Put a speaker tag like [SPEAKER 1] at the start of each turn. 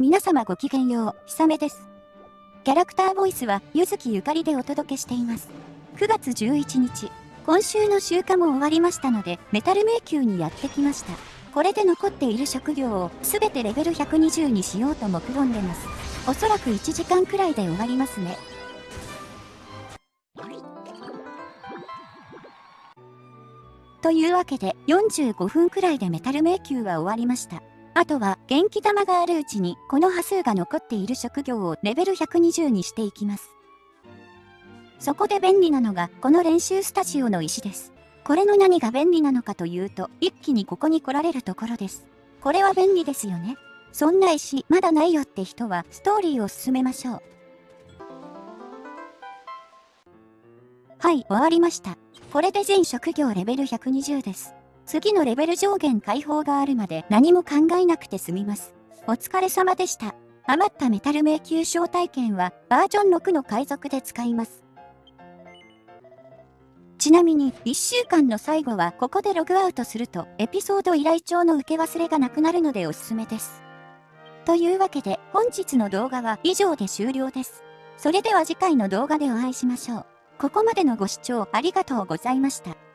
[SPEAKER 1] 皆様ごきげんよう、ひさめです。キャラクターボイスは、ゆずきゆかりでお届けしています。9月11日、今週の週間も終わりましたので、メタル迷宮にやってきました。これで残っている職業をすべてレベル120にしようと目論んでます。おそらく1時間くらいで終わりますね。というわけで45分くらいでメタル迷宮は終わりました。あとは元気玉があるうちにこの波数が残っている職業をレベル120にしていきます。そこで便利なのがこの練習スタジオの石です。これの何が便利なのかというと一気にここに来られるところです。これは便利ですよね。そんな石まだないよって人はストーリーを進めましょう。はい、終わりました。これで全職業レベル120です。次のレベル上限解放があるまで何も考えなくて済みます。お疲れ様でした。余ったメタル迷宮招待券はバージョン6の海賊で使います。ちなみに1週間の最後はここでログアウトするとエピソード依頼帳の受け忘れがなくなるのでおすすめです。というわけで本日の動画は以上で終了です。それでは次回の動画でお会いしましょう。ここまでのご視聴ありがとうございました。